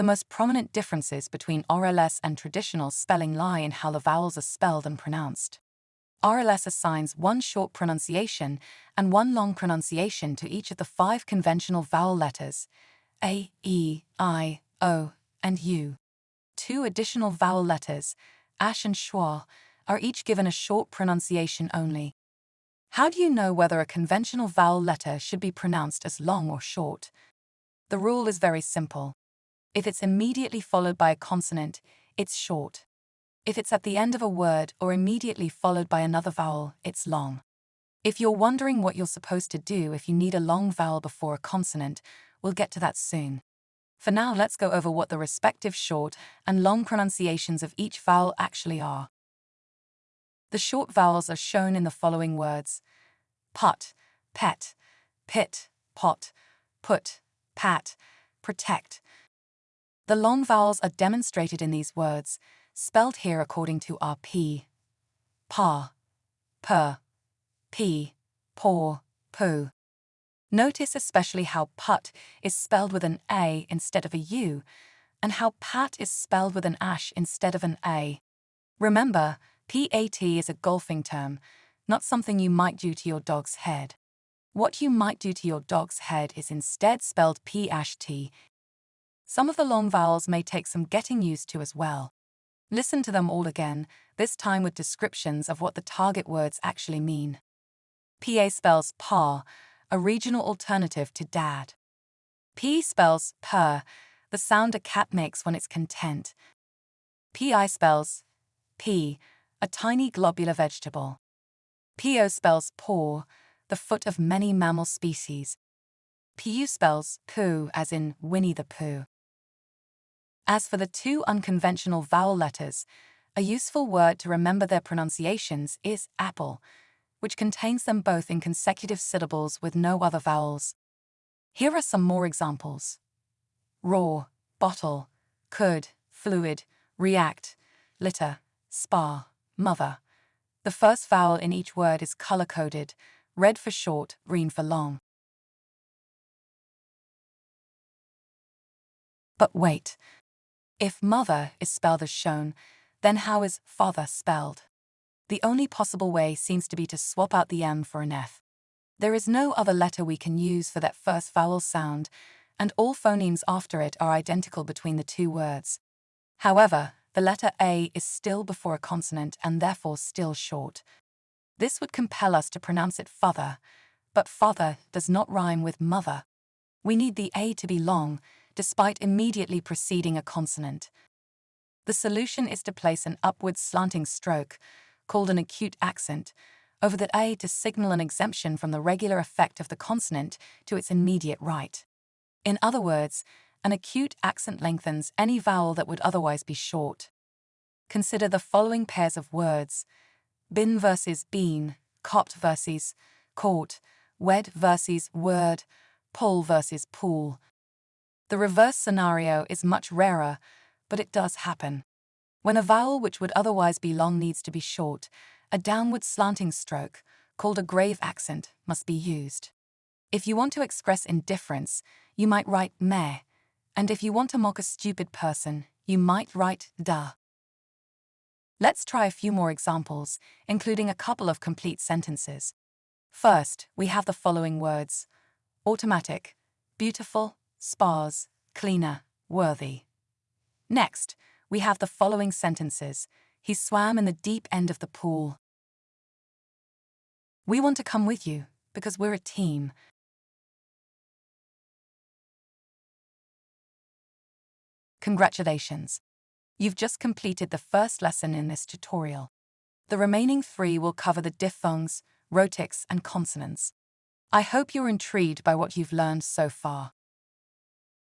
The most prominent differences between RLS and traditional spelling lie in how the vowels are spelled and pronounced. RLS assigns one short pronunciation and one long pronunciation to each of the five conventional vowel letters A, E, I, O, and U. Two additional vowel letters, ash and schwa, are each given a short pronunciation only. How do you know whether a conventional vowel letter should be pronounced as long or short? The rule is very simple. If it's immediately followed by a consonant, it's short. If it's at the end of a word or immediately followed by another vowel, it's long. If you're wondering what you're supposed to do if you need a long vowel before a consonant, we'll get to that soon. For now, let's go over what the respective short and long pronunciations of each vowel actually are. The short vowels are shown in the following words put, pet, pit, pot, put, pat, protect. The long vowels are demonstrated in these words, spelled here according to our P, pa, per, p, paw, poo. Notice especially how put is spelled with an A instead of a U, and how pat is spelled with an ash instead of an A. Remember, PAT is a golfing term, not something you might do to your dog's head. What you might do to your dog's head is instead spelled P-T. Some of the long vowels may take some getting used to as well. Listen to them all again, this time with descriptions of what the target words actually mean. PA spells pa, a regional alternative to dad. P spells purr, the sound a cat makes when it's content. PI spells p, a tiny globular vegetable. PO spells paw, the foot of many mammal species. PU spells poo as in Winnie the Pooh. As for the two unconventional vowel letters, a useful word to remember their pronunciations is apple, which contains them both in consecutive syllables with no other vowels. Here are some more examples. Raw, bottle, could, fluid, react, litter, spa, mother. The first vowel in each word is color-coded, red for short, green for long. But wait, if mother is spelled as shown, then how is father spelled? The only possible way seems to be to swap out the M for an F. There is no other letter we can use for that first vowel sound, and all phonemes after it are identical between the two words. However, the letter A is still before a consonant and therefore still short. This would compel us to pronounce it father, but father does not rhyme with mother. We need the A to be long, despite immediately preceding a consonant. The solution is to place an upward slanting stroke, called an acute accent, over the A to signal an exemption from the regular effect of the consonant to its immediate right. In other words, an acute accent lengthens any vowel that would otherwise be short. Consider the following pairs of words bin versus bean, copped versus caught, wed versus word, pull versus pool, the reverse scenario is much rarer, but it does happen. When a vowel which would otherwise be long needs to be short, a downward slanting stroke, called a grave accent, must be used. If you want to express indifference, you might write meh, and if you want to mock a stupid person, you might write da. Let's try a few more examples, including a couple of complete sentences. First, we have the following words. Automatic, beautiful, spas, cleaner, worthy. Next, we have the following sentences. He swam in the deep end of the pool. We want to come with you because we're a team. Congratulations! You've just completed the first lesson in this tutorial. The remaining three will cover the diphthongs, rhotics, and consonants. I hope you're intrigued by what you've learned so far.